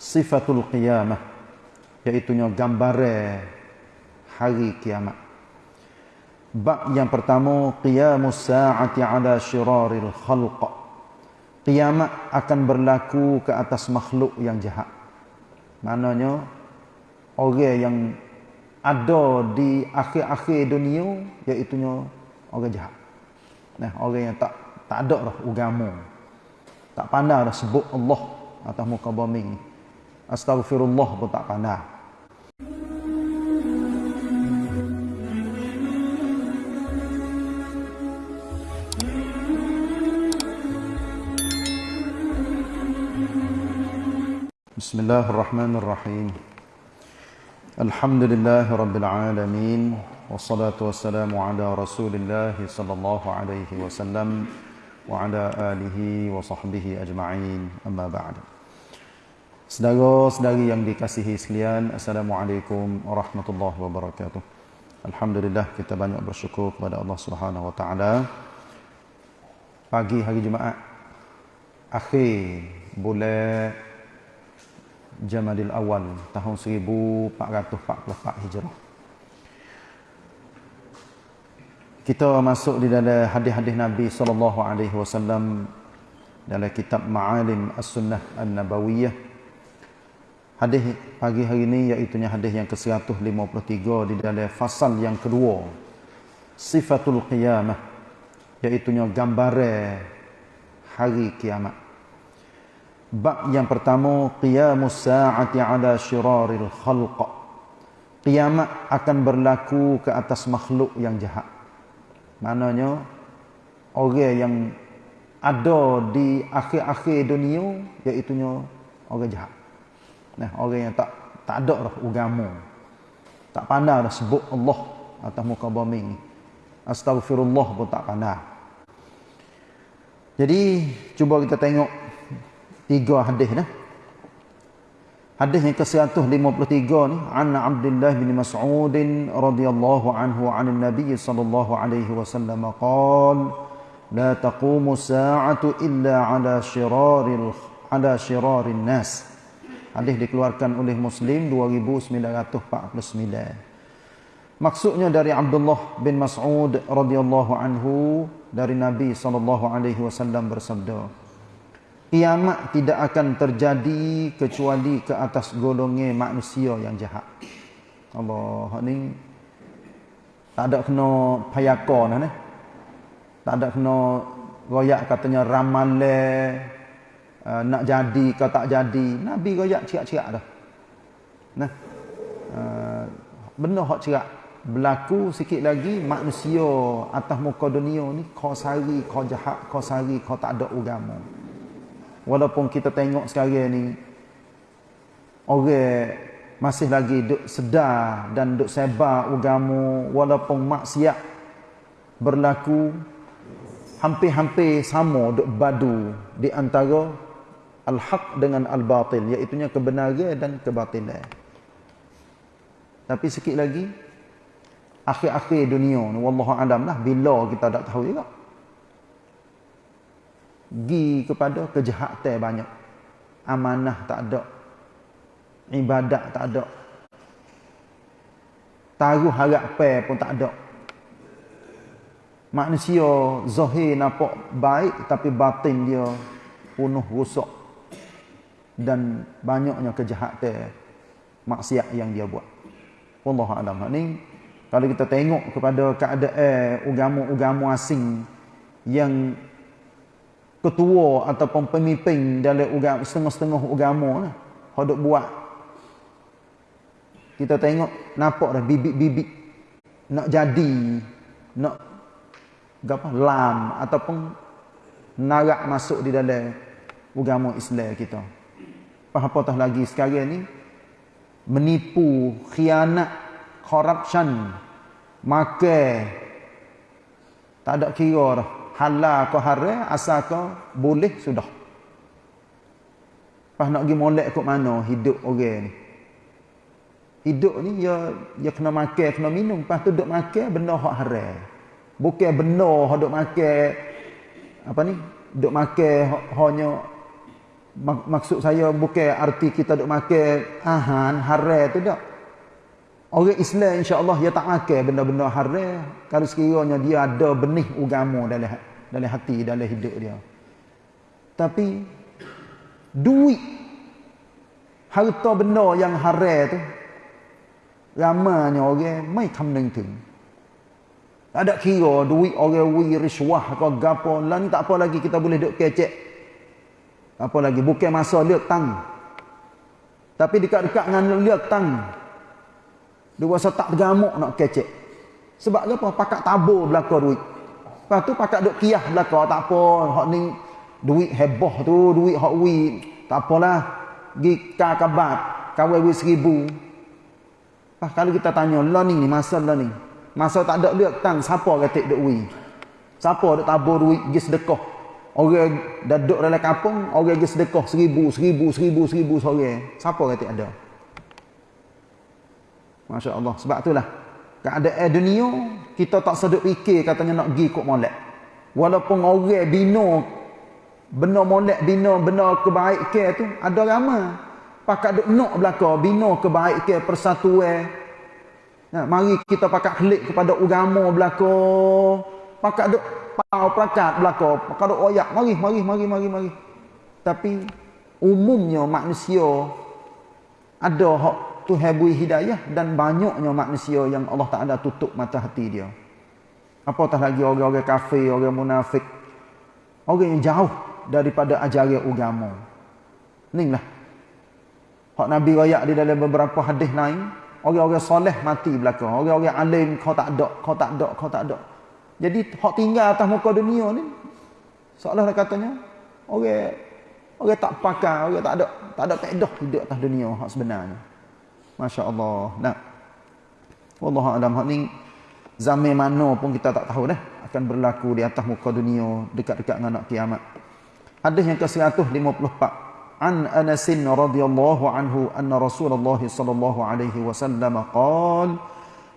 sifatul qiyamah iaitu gambaran hari kiamat. Bab yang pertama qiyamus saati ala syiraril khalq. Kiamat akan berlaku ke atas makhluk yang jahat. Maknanya orang yang ada di akhir-akhir dunia iaitu orang jahat. Nah orang yang tak tak ada dah agama. Tak pandai dah sebut Allah atas muka bumi ni Astaghfirullah pun tak pandai. Bismillahirrahmanirrahim. Alhamdulillah rabbil alamin wassalatu wassalamu ala Rasulillah sallallahu alaihi wasallam wa ala alihi wa sahbihi ajma'in. Amma ba'du. Saudara-saudari yang dikasihi sekalian, Assalamualaikum warahmatullahi wabarakatuh. Alhamdulillah kita banyak bersyukur kepada Allah Subhanahu wa taala. Pagi hari Jumaat akhir bulan Jamadil Awal tahun 1444 Hijrah. Kita masuk di dalam hadis-hadis Nabi sallallahu alaihi wasallam dalam kitab Ma'alim As-Sunnah An-Nabawiyah Hadis pagi hari ini iaitu hadis yang ke-153 di dalam fasal yang kedua. Sifatul qiyamah iaitu gambaran hari kiamat. Bab yang pertama qiyamus saati ala syiraril khalq. Kiamat akan berlaku ke atas makhluk yang jahat. Maknanya orang yang ada di akhir-akhir dunia iaitu orang jahat. Nah, orang yang tak tak ada dah agama. Tak pandai dah sebut Allah atas muka bumi ni. Astagfirullah pun tak pandai. Jadi, cuba kita tengok tiga hadis dah. Hadis yang ke-153 ni, an Abdullah bin Mas'ud radhiyallahu anhu 'an Nabi sallallahu alaihi wasallam qala la taqumu as-sa'atu illa 'ala shiraril 'ala shirarin nas. Hadis dikeluarkan oleh Muslim 2949. Maksudnya dari Abdullah bin Mas'ud radhiyallahu anhu dari Nabi sallallahu alaihi wasallam bersabda, Kiamat tidak akan terjadi kecuali ke atas golongan manusia yang jahat. Allah ni tak ada kena payakon nah. Tak ada kena royak katanya ramalan uh, nak jadi ke tak jadi. Nabi royak cerak-cerak dah. Nah. Uh, benda hak cerak berlaku sikit lagi manusia atas muka dunia ni kau sari kau jahat kau sari kau tak ada agama. Walaupun kita tengok sekarang ni orang masih lagi duk sedar dan duk sebar agama walaupun maksiat berlaku hampir-hampir sama duk badu di antara al-haq dengan al-batil iaitu kebenaran dan kebatilan. Tapi sikit lagi akhir-akhir dunia ni wallahu alam lah bila kita tak tahu juga. Gi kepada kejahatan banyak. Amanah tak ada. Ibadat tak ada. Taruh harap pun tak ada. Manusia zahir nampak baik tapi batin dia penuh rosak dan banyaknya kejahatan maksiat yang dia buat. Wallahu a'lam. Ni kalau kita tengok kepada keadaan agama-agama asing yang ketua ataupun pemimpin dalam agama setengah-setengah agama lah, hendak buat kita tengok nampak dah bibit-bibit nak jadi nak apa lam ataupun narak masuk di dalam agama Islam kita apatah lagi sekarang ni menipu khianat corruption maka tak ada kira dah. Halal ke haram asal ke boleh sudah. Pas nak pergi molek kat mana hidup orang ni? Hidup ni ya ya kena makan kena minum. Pas tu duk makan benda hak haram. Bukan benda hak duk makan apa ni? Duk makan hanya maksud saya bukan arti kita duk makan ahan haram tu tak. Orang Islam insya-Allah dia tak makan benda-benda haram. Kalau sekiranya dia ada benih agama dalam dalam hati dalam hidup dia. Tapi duit harta benda yang haram tu ramanya orang mai kamneng tu. Ada kira duit orang wi riswah ke gapo ni tak apa lagi kita boleh duk kecek apa lagi? Bukan masa lihat tang. Tapi dekat-dekat dengan lihat tang. Dia rasa tak tergamuk nak kecek. Sebab apa? Pakat tabur belaka duit. Lepas tu pakat duk kiah belaka. Tak apa hak ni duit heboh tu duit hak wi tak apalah. Pergi kakabat wi seribu. Pas kalau kita tanya lah ni masa ni? Masa tak ada lihat tang siapa kata duk wi siapa duk tabur duit pergi sedekah Orang dah duduk dalam kampung, orang pergi sedekah seribu, seribu, seribu, seribu seorang. Siapa kata ada? Masya Allah. Sebab itulah. Keadaan dunia, kita tak sedut fikir katanya nak pergi ikut molek. Walaupun orang bina, bina molek, bina, bina kebaikan tu, ada ramai. Pakat duk nak belakang, bina kebaikan persatuan. Nah, mari kita pakat klik kepada agama belakang. Pakat duk pau prakat belaka. Kalau oyak mari mari mari mari mari. Tapi umumnya manusia ada hak Tuhan beri hidayah dan banyaknya manusia yang Allah Taala tutup mata hati dia. Apatah lagi orang-orang kafir orang munafik? Orang yang jauh daripada ajaran agama. Inilah hak Nabi royak di dalam beberapa hadis lain orang-orang soleh mati belakang orang-orang alim kau tak ada kau tak ada kau tak ada jadi hak tinggal atas muka dunia ni seolah katanya orang orang tak pakai, orang tak ada tak ada faedah hidup atas dunia hak sebenarnya. Masya-Allah. Nah. Wallahu alam hak ni zaman mana pun kita tak tahu dah akan berlaku di atas muka dunia dekat-dekat dengan nak kiamat. Hadis yang ke-154 An Anas radhiyallahu anhu anna Rasulullah sallallahu alaihi wasallam qala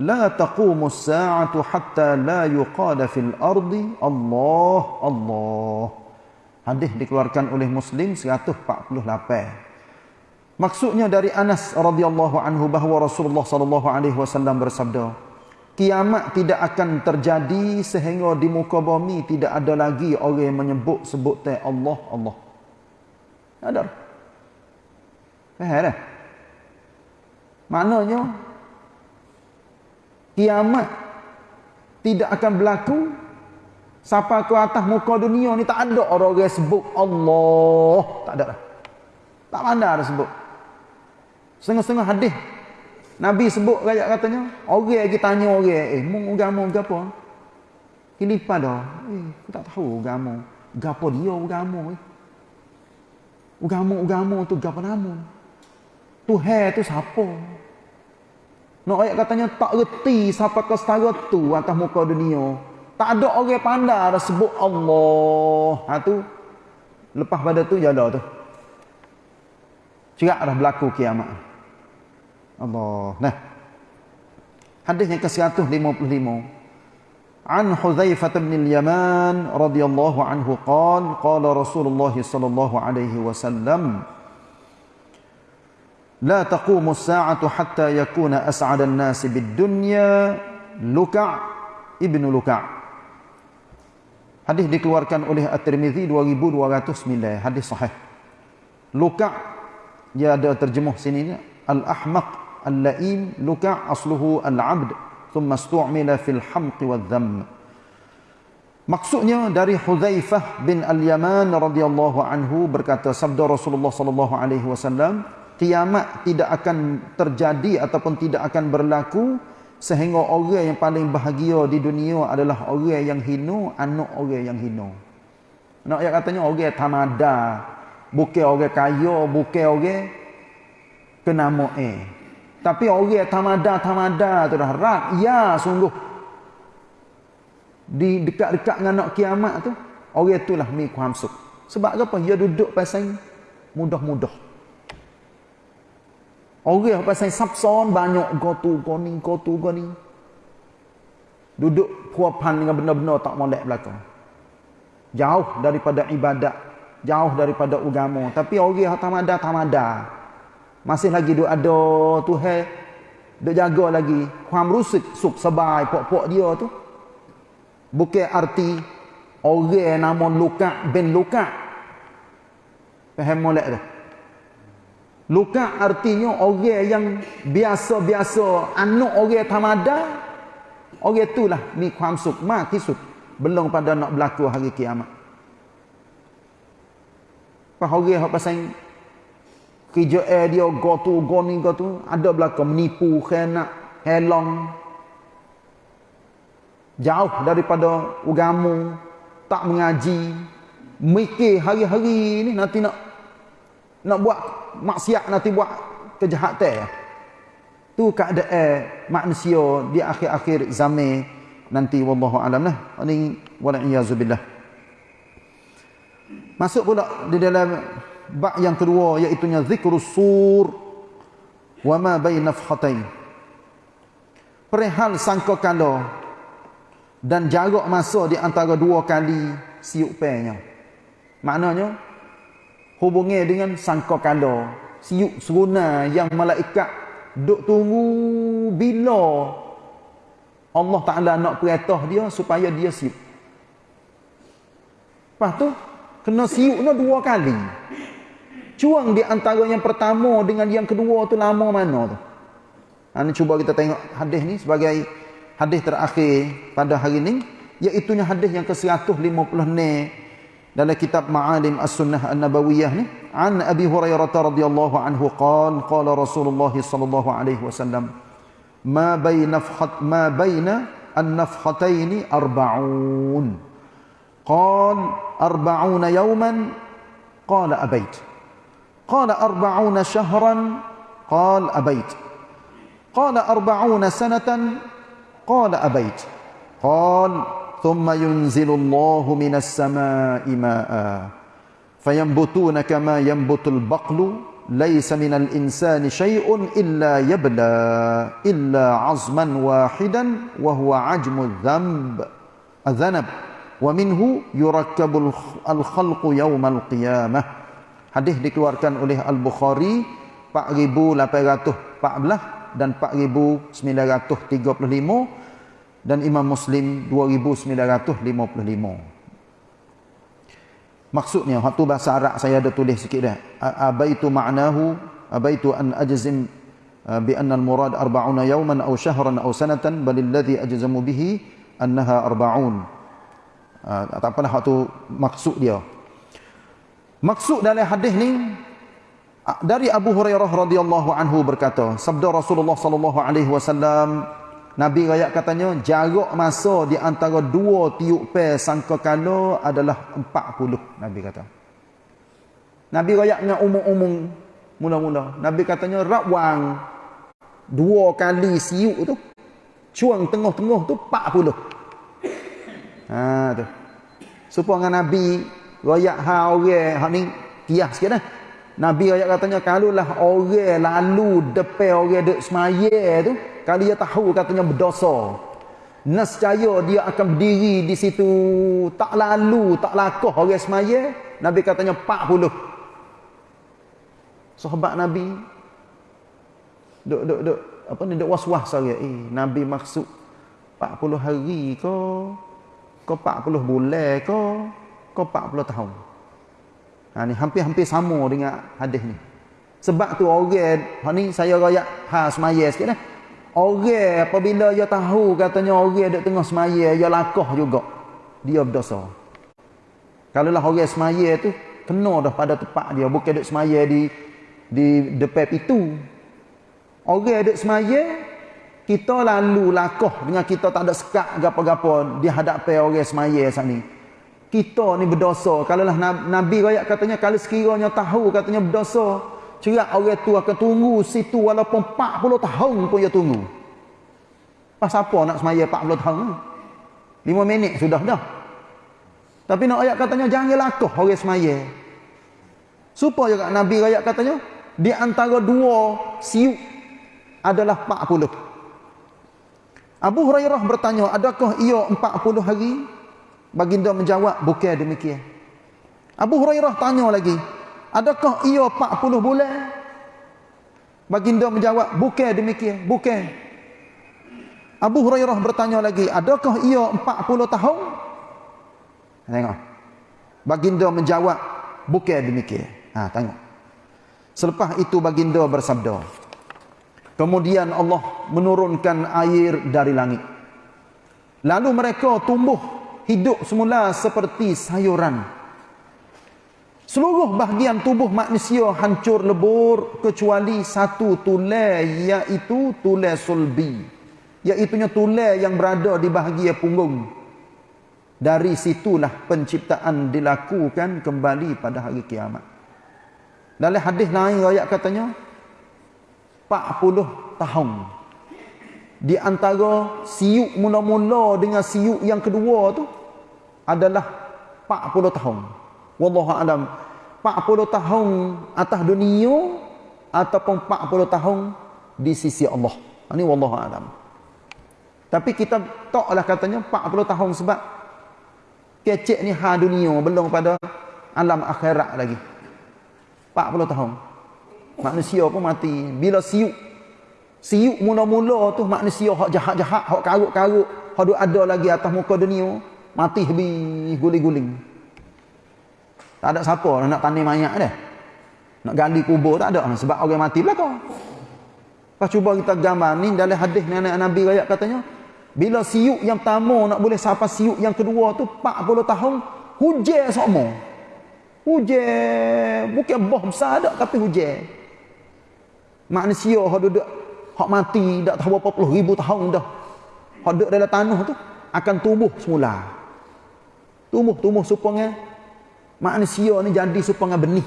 لا تقوم الساعة حتى لا يقال في الأرض الله الله Hadis dikeluarkan oleh Muslim 148. Maksudnya dari Anas radhiyallahu anhu bahwa Rasulullah sallallahu alaihi wasallam bersabda, kiamat tidak akan terjadi sehingga di muka bumi tidak ada lagi orang yang menyebut sebut Allah Allah. Ada. Faham tak? Maknanya kiamat tidak akan berlaku. Sampai ke atas muka dunia ni tak ada orang yang sebut Allah. Tak ada dah. Tak mana ada sebut. Setengah-setengah hadis. Nabi sebut rakyat katanya orang lagi tanya orang eh mung agama gapo? Kilipa dah. Eh aku tak tahu agama. Gapo dia agama eh? Agama agama tu gapo nama? Tuhan tu siapa nak ayat katanya tak reti siapa ke setara tu atas muka dunia. Tak ada orang pandai ada sebut Allah. Ha tu. Lepas pada tu jada tu. Cerak dah berlaku kiamat. Allah. Nah. Hadis yang ke-155. An Hudzaifah bin al-Yaman radhiyallahu anhu qala qala Rasulullah sallallahu alaihi wasallam لا تقوم الساعة حتى يكون أسعد الناس بالدنيا لكع ابن لكع Hadis dikeluarkan oleh At-Tirmizi 2209 hadis sahih. Luka' dia ada terjemuh sini al-ahmaq al-la'im luka' asluhu al-'abd thumma istu'mila fil hamq wadh-dhamm. Maksudnya dari Hudzaifah bin Al-Yaman radhiyallahu anhu berkata sabda Rasulullah sallallahu alaihi wasallam kiamat tidak akan terjadi ataupun tidak akan berlaku sehingga orang yang paling bahagia di dunia adalah orang yang hina anak orang yang hina nak yang katanya orang tamada bukan orang kaya bukan orang kenama eh tapi orang tamada tamada tu dah rat ya sungguh. Di dekat-dekat dengan nak kiamat tu orang itulah mi kuamsuk. Sebab apa? Dia duduk pasal mudah-mudah Orang pasal sapson banyak gotu goni gotu goni. Duduk puapan dengan benda-benda tak molek belakang. Jauh daripada ibadat, jauh daripada agama. Tapi orang yang tamada tamada. Masih lagi duk ada Tuhan duk jaga lagi. Kuam rusuk suk sebai pok-pok dia tu. Bukan arti orang nama luka bin luka. Faham molek tu luka artinya orang yang biasa-biasa anak orang tamada orang itulah ni kuam suk ma kisut belum pada nak berlaku hari kiamat. Pas orang hak pasal kerja air dia go tu go ni go tu ada belakang menipu khianat helong. Jauh daripada agama tak mengaji. Mikir hari-hari ni nanti nak nak buat maksiat nanti buat kejahatan tu keadaan manusia di akhir-akhir zaman nanti wallahu alam lah ini wala iyazubillah Masuk pula di dalam bab yang kedua iaitu zikrus sur wa ma baina nafhatain. Perihal sangka kala dan jarak masa di antara dua kali siuk penya. Maknanya hubungnya dengan sangka kala, siuk seruna yang malaikat duk tunggu bila Allah Taala nak perintah dia supaya dia siuk. Lepas tu Kena siuknya dua kali. Cuang di antara yang pertama dengan yang kedua tu lama mana tu? Ha, ni cuba kita tengok hadis ni sebagai hadis terakhir pada hari ni. Iaitunya hadis yang ke-150 ni dalam kitab Ma'alim As-Sunnah An-Nabawiyah ni. An Abi Hurairah radhiyallahu anhu qala qala Rasulullah sallallahu alaihi wasallam ma baina nafhat ma baina an-nafhataini arba'un. قال أربعون يوما قال أبيت قال أربعون شهرا قال أبيت قال أربعون سنة قال أبيت قال ثم ينزل الله من السماء ماء فينبتون كما ينبت البقل ليس من الإنسان شيء إلا يبلى إلا عظما واحدا وهو عجم الذنب الذنب ومنه يركب الخلق يوم القيامة Hadis dikeluarkan oleh Al-Bukhari 4814 dan 4935 dan imam muslim 2955 maksudnya waktu bahasa arab saya ada tulis sikit dah. Abaitu ma'nahu abaitu an ajzim bi anna al-murad 40 yawman aw shahran aw sanatan bal alladhi ajzamu bihi annaha 40 Uh, tak apalah waktu maksud dia. Maksud dalam hadis ni ah, dari Abu Hurairah radhiyallahu anhu berkata, sabda Rasulullah sallallahu alaihi wasallam Nabi raya katanya jarak masa di antara dua tiup pe sangkakala adalah 40 Nabi kata. Nabi raya dengan umum-umum mula-mula. Nabi katanya rawang dua kali siuk tu cuang tengah-tengah tu 40. Ha tu. Supaya dengan Nabi royak ha orang hak ni kias sikit dah. Nabi royak katanya kalulah orang lalu depan orang duk semaya tu, kalau dia tahu katanya berdosa. Nescaya dia akan berdiri di situ. Tak lalu, tak lakoh orang semaya, Nabi katanya 40. Sahabat Nabi duk duk duk apa ni duk was-was saya eh Nabi maksud 40 hari ke? Kau 40 bulan ke? Kau 40 tahun? Ha ni hampir-hampir sama dengan hadis ni. Sebab tu orang ha ni saya royak ha semaya sikit dah orang apabila dia tahu katanya orang duk tengah semaya dia lakah juga. Dia berdosa. Kalau lah orang semaya tu kena dah pada tempat dia. Bukan duk semaya di di depan pintu. Orang duk semaya kita lalu lakoh. Dengan kita tak ada sekat gapo-gapo di hadapan orang semaya saat ni. Kita ni berdosa. Kalau lah Nabi rakyat katanya kalau sekiranya tahu katanya berdosa, cerak orang tu akan tunggu situ walaupun 40 tahun pun dia tunggu. Pas apa nak semaya 40 tahun? 5 minit sudah dah. Tapi nak ayat katanya jangan lakoh orang semaya. Supaya Nabi rakyat katanya di antara dua siuk adalah 40. Abu Hurairah bertanya, adakah ia 40 hari? Baginda menjawab, bukan demikian. Abu Hurairah tanya lagi, adakah ia 40 bulan? Baginda menjawab, bukan demikian, bukan. Abu Hurairah bertanya lagi, adakah ia 40 tahun? Tengok. Baginda menjawab, bukan demikian. Ha, tengok. Selepas itu baginda bersabda, kemudian Allah menurunkan air dari langit. Lalu mereka tumbuh hidup semula seperti sayuran. Seluruh bahagian tubuh manusia hancur lebur kecuali satu tulai iaitu tulai sulbi. Iaitunya tulai yang berada di bahagian punggung. Dari situlah penciptaan dilakukan kembali pada hari kiamat. Dalam hadis lain ayat katanya 40 tahun. Di antara siuk mula-mula dengan siuk yang kedua tu adalah 40 tahun. Wallahu alam. 40 tahun atas dunia ataupun 40 tahun di sisi Allah. Ini wallahu alam. Tapi kita taklah katanya 40 tahun sebab kecek ni ha dunia belum pada alam akhirat lagi. 40 tahun. Manusia pun mati. Bila siuk. Siuk mula-mula tu manusia hak jahat-jahat, hak karut-karut, hak ada lagi atas muka dunia, mati habis guling-guling. Tak ada siapa nak tanding mayat dia. Nak gali kubur tak ada sebab orang mati belakang. Pas cuba kita gambar ni dalam hadis nenek Nabi rakyat katanya, bila siuk yang pertama nak boleh sampai siuk yang kedua tu 40 tahun, hujan semua. Hujan. Bukan boh besar tak tapi hujan. Manusia hak duduk hak mati dak tahu berapa puluh ribu tahun dah. Hak duduk dalam tanah tu akan tumbuh semula. Tumbuh-tumbuh supaya manusia ni jadi supaya benih.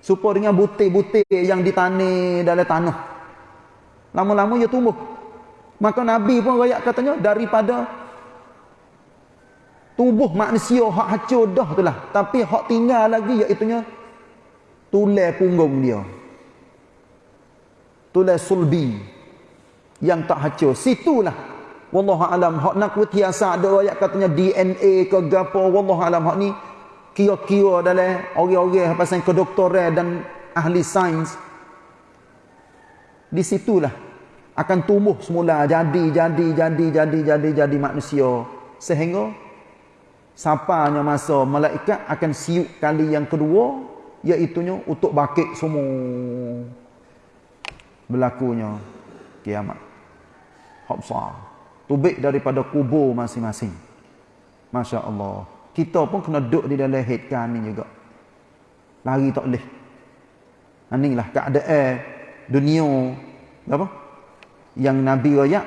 Supaya dengan butir-butir yang ditanam dalam tanah. Lama-lama ia tumbuh. Maka Nabi pun rakyat katanya daripada tubuh manusia hak hancur dah tu lah. Tapi hak tinggal lagi iaitunya tulai punggung dia. Tulai sulbi yang tak hancur. Situlah wallahu alam hak nak kutiasa ada ayat katanya DNA ke gapo wallahu alam hak ni kira-kira dalam orang-orang pasal kedoktoran dan ahli sains. Di situlah akan tumbuh semula jadi jadi jadi jadi jadi jadi manusia. Sehingga sampainya masa malaikat akan siuk kali yang kedua iaitunya untuk bakit semua. Berlakunya kiamat. Hak tubik daripada kubur masing-masing. Masya Allah kita pun kena duduk di dalam headkan ni juga. Lari tak boleh. Inilah keadaan dunia. Apa? Yang Nabi rakyat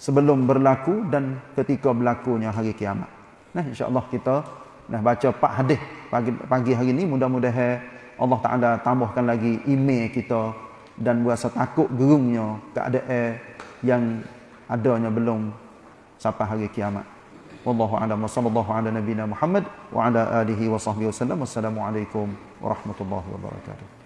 sebelum berlaku dan ketika berlakunya hari kiamat. Nah, insya-Allah kita nak baca empat hadis pagi pagi hari ini mudah-mudahan Allah Taala tambahkan lagi iman kita dan rasa takut gerungnya keadaan yang adanya belum sampai hari kiamat. Wallahu a'lam wa sallallahu ala nabiyyina Muhammad wa ala alihi wa sahbihi wasallam. Wassalamualaikum warahmatullahi wabarakatuh.